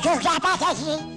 그게아빠 차.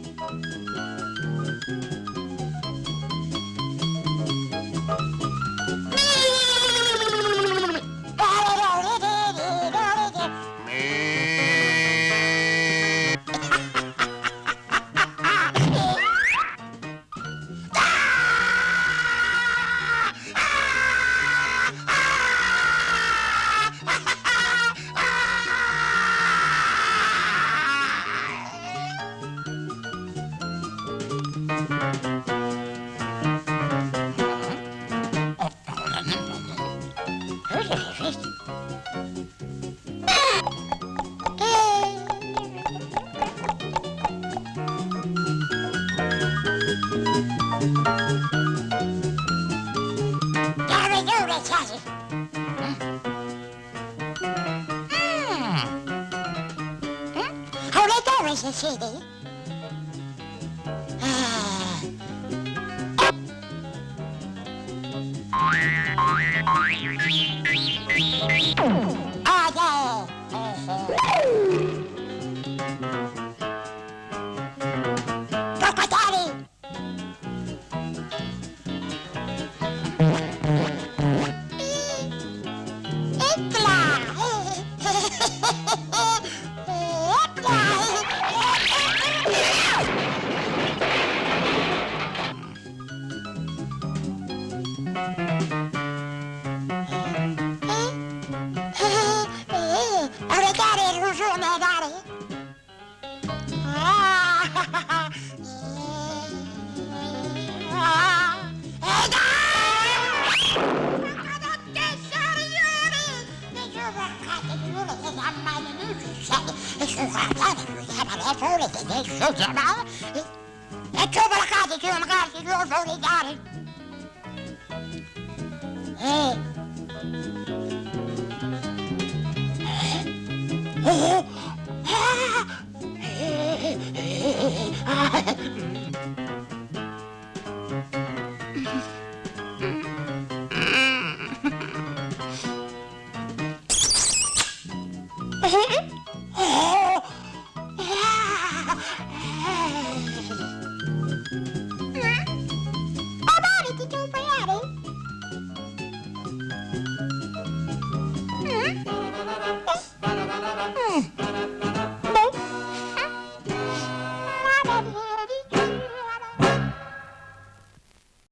cosa sucede? Ah. Ah, no. Oregary, różone dary. It's over the cottage, you're on the cottage, you're on the cottage. Oh!